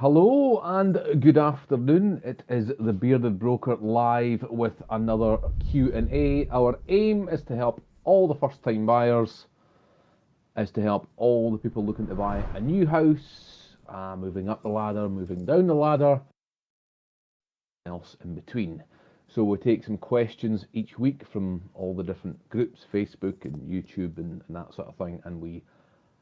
Hello and good afternoon. It is the Bearded Broker live with another Q&A. Our aim is to help all the first-time buyers, is to help all the people looking to buy a new house, uh, moving up the ladder, moving down the ladder, else in between. So we take some questions each week from all the different groups, Facebook and YouTube and, and that sort of thing, and we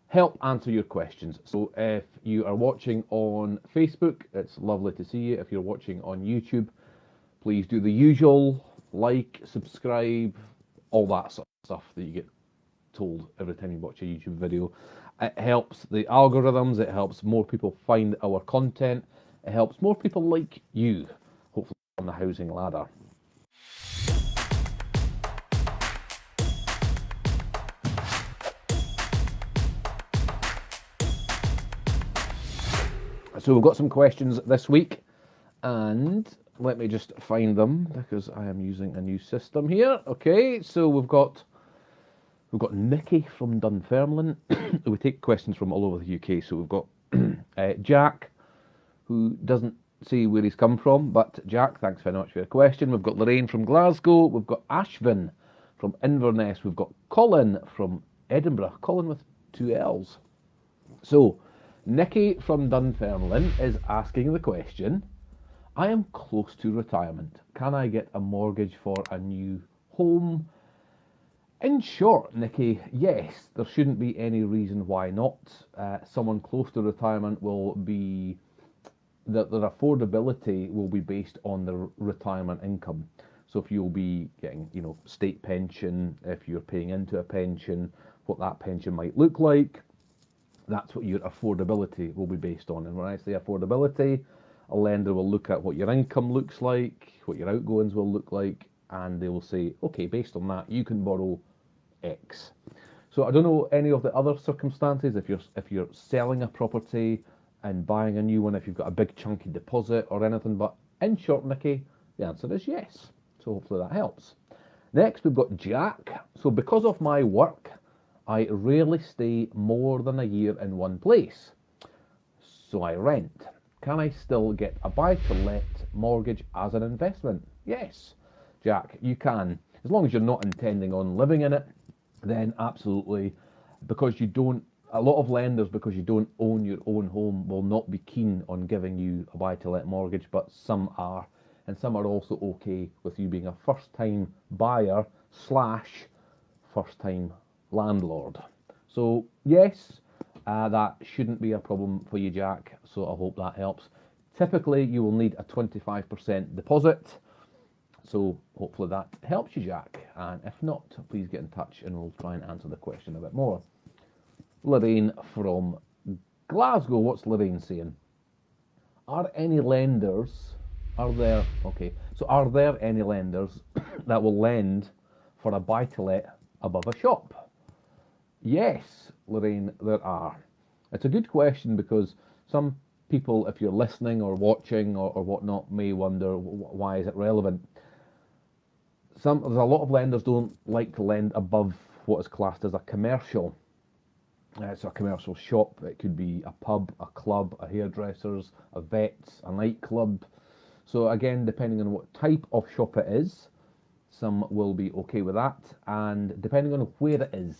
help answer your questions. So if you are watching on Facebook, it's lovely to see you. If you're watching on YouTube, please do the usual like, subscribe, all that sort of stuff that you get told every time you watch a YouTube video. It helps the algorithms, it helps more people find our content, it helps more people like you, hopefully on the housing ladder. So we've got some questions this week, and let me just find them because I am using a new system here. Okay, so we've got we've got Nikki from Dunfermline. we take questions from all over the UK. So we've got uh, Jack, who doesn't see where he's come from, but Jack, thanks very much for your question. We've got Lorraine from Glasgow. We've got Ashvin from Inverness. We've got Colin from Edinburgh. Colin with two L's. So Nikki from Dunfermline is asking the question I am close to retirement. Can I get a mortgage for a new home? In short, Nikki, yes, there shouldn't be any reason why not. Uh, someone close to retirement will be that their affordability will be based on their retirement income. So if you'll be getting, you know, state pension, if you're paying into a pension, what that pension might look like, that's what your affordability will be based on. And when I say affordability, a lender will look at what your income looks like, what your outgoings will look like, and they will say, okay, based on that, you can borrow X. So I don't know any of the other circumstances if you're if you're selling a property and buying a new one, if you've got a big chunky deposit or anything, but in short, Nikki, the answer is yes. So hopefully that helps. Next, we've got Jack. So because of my work, I rarely stay more than a year in one place. So I rent. Can I still get a buy to let mortgage as an investment? Yes, Jack, you can. As long as you're not intending on living in it, then absolutely. Because you don't, a lot of lenders, because you don't own your own home, will not be keen on giving you a buy to let mortgage, but some are. And some are also okay with you being a first time buyer slash first time landlord. So, yes, uh, that shouldn't be a problem for you, Jack. So, I hope that helps. Typically, you will need a 25% deposit. So, hopefully, that helps you, Jack. And if not, please get in touch and we'll try and answer the question a bit more. Lorraine from Glasgow, what's Lorraine saying? Are any lenders, are there, okay, so are there any lenders that will lend for a buy to let above a shop? Yes, Lorraine, there are. It's a good question because some people, if you're listening or watching or, or whatnot, may wonder why is it relevant. Some there's a lot of lenders don't like to lend above what is classed as a commercial. Uh, it's a commercial shop. It could be a pub, a club, a hairdresser's, a vet's, a nightclub. So again, depending on what type of shop it is, some will be okay with that, and depending on where it is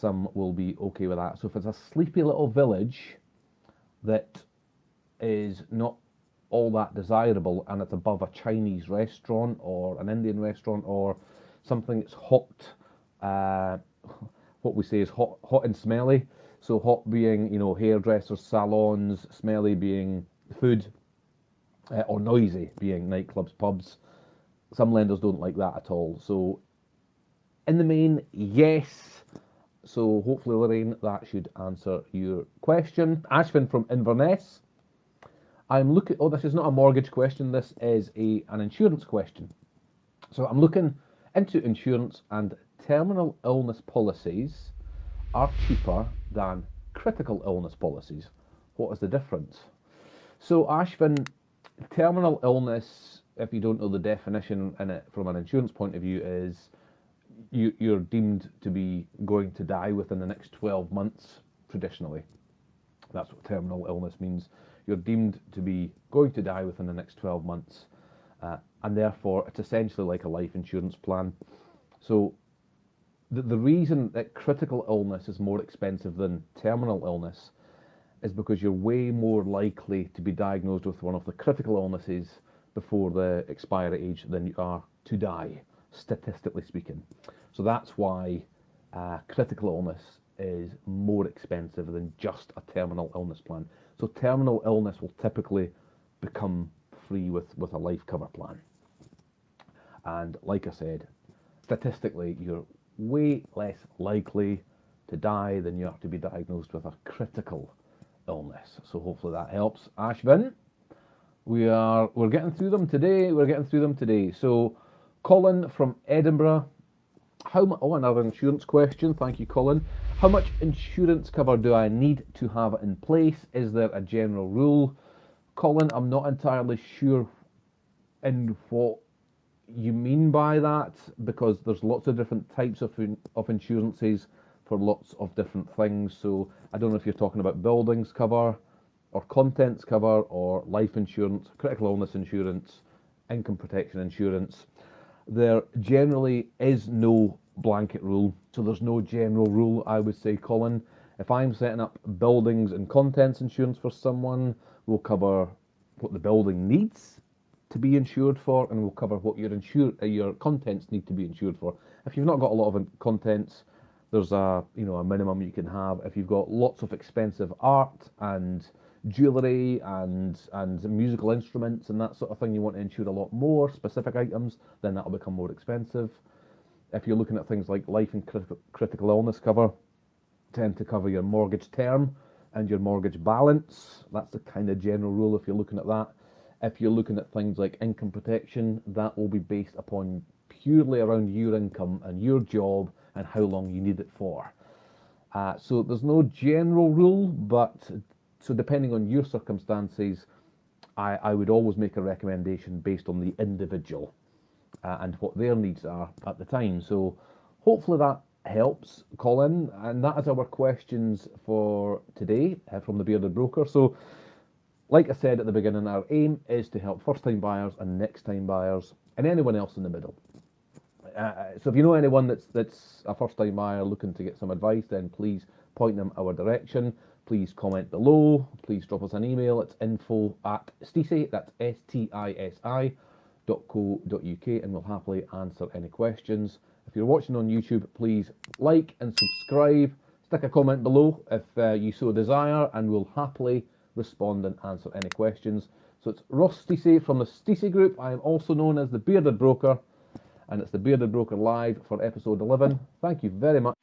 some will be okay with that. So if it's a sleepy little village that is not all that desirable and it's above a Chinese restaurant or an Indian restaurant or something that's hot, uh, what we say is hot, hot and smelly. So hot being, you know, hairdressers, salons, smelly being food, uh, or noisy being nightclubs, pubs. Some lenders don't like that at all. So in the main, yes, so hopefully, Lorraine, that should answer your question. Ashvin from Inverness. I'm looking. Oh, this is not a mortgage question. This is a an insurance question. So I'm looking into insurance and terminal illness policies are cheaper than critical illness policies. What is the difference? So Ashvin, terminal illness, if you don't know the definition in it from an insurance point of view, is you, you're deemed to be going to die within the next 12 months, traditionally. That's what terminal illness means. You're deemed to be going to die within the next 12 months, uh, and therefore it's essentially like a life insurance plan. So the, the reason that critical illness is more expensive than terminal illness is because you're way more likely to be diagnosed with one of the critical illnesses before the expiry age than you are to die, statistically speaking. So that's why uh, critical illness is more expensive than just a terminal illness plan. So terminal illness will typically become free with, with a life cover plan. And like I said, statistically, you're way less likely to die than you are to be diagnosed with a critical illness. So hopefully that helps. Ashvin, we are we're getting through them today. We're getting through them today. So Colin from Edinburgh. How? Oh, another insurance question. Thank you, Colin. How much insurance cover do I need to have in place? Is there a general rule? Colin, I'm not entirely sure in what you mean by that because there's lots of different types of of insurances for lots of different things. So I don't know if you're talking about buildings cover or contents cover or life insurance, critical illness insurance, income protection insurance. There generally is no blanket rule. So there's no general rule, I would say, Colin. If I'm setting up buildings and contents insurance for someone, we'll cover what the building needs to be insured for, and we'll cover what your insure, uh, your contents need to be insured for. If you've not got a lot of contents, there's a you know a minimum you can have. If you've got lots of expensive art and jewellery and and musical instruments and that sort of thing, you want to insure a lot more specific items, then that'll become more expensive. If you're looking at things like life and crit- critical illness cover, tend to cover your mortgage term and your mortgage balance. That's the kind of general rule if you're looking at that. If you're looking at things like income protection, that will be based upon purely around your income and your job and how long you need it for. Uh, so there's no general rule, but so depending on your circumstances, I, I would always make a recommendation based on the individual uh, and what their needs are at the time. So hopefully that helps, Colin. And that is our questions for today uh, from the Bearded Broker. So like I said at the beginning, our aim is to help first time buyers and next time buyers and anyone else in the middle. Uh, uh, so if you know anyone that's that's a first time buyer looking to get some advice, then please point them our direction. Please comment below. Please drop us an email. It's info at stisi, that's S-T-I-S-I dot co dot uk, and we'll happily answer any questions. If you're watching on YouTube, please like and subscribe. Stick a comment below if uh, you so desire, and we'll happily respond and answer any questions. So it's Ross Stacey from the Stacey Group. I am also known as the Bearded Broker, and it's the Bearded Broker Live for episode 11. Thank you very much.